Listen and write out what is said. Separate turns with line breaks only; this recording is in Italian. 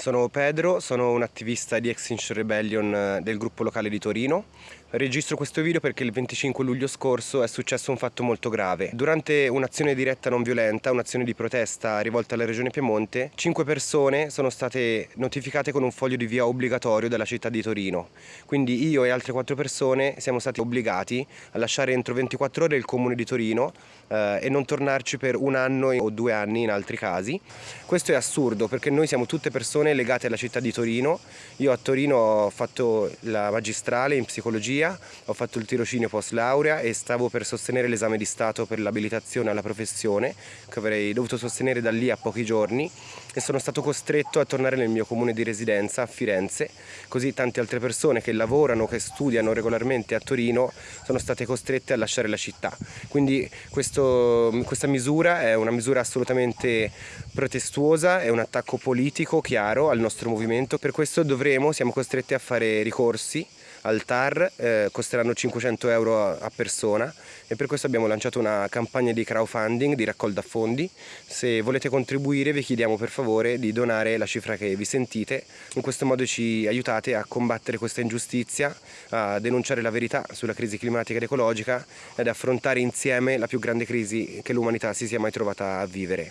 Sono Pedro, sono un attivista di Extinction Rebellion eh, del gruppo locale di Torino. Registro questo video perché il 25 luglio scorso è successo un fatto molto grave. Durante un'azione diretta non violenta, un'azione di protesta rivolta alla regione Piemonte, cinque persone sono state notificate con un foglio di via obbligatorio dalla città di Torino. Quindi io e altre quattro persone siamo stati obbligati a lasciare entro 24 ore il comune di Torino eh, e non tornarci per un anno o due anni in altri casi. Questo è assurdo perché noi siamo tutte persone persone legate alla città di Torino. Io a Torino ho fatto la magistrale in psicologia, ho fatto il tirocinio post laurea e stavo per sostenere l'esame di Stato per l'abilitazione alla professione che avrei dovuto sostenere da lì a pochi giorni e sono stato costretto a tornare nel mio comune di residenza a Firenze, così tante altre persone che lavorano, che studiano regolarmente a Torino sono state costrette a lasciare la città. Quindi questo, questa misura è una misura assolutamente protestuosa, è un attacco politico chiaro chiaro al nostro movimento, per questo dovremo, siamo costretti a fare ricorsi al TAR, eh, costeranno 500 euro a persona e per questo abbiamo lanciato una campagna di crowdfunding, di raccolta fondi. Se volete contribuire vi chiediamo per favore di donare la cifra che vi sentite, in questo modo ci aiutate a combattere questa ingiustizia, a denunciare la verità sulla crisi climatica ed ecologica ed affrontare insieme la più grande crisi che l'umanità si sia mai trovata a vivere.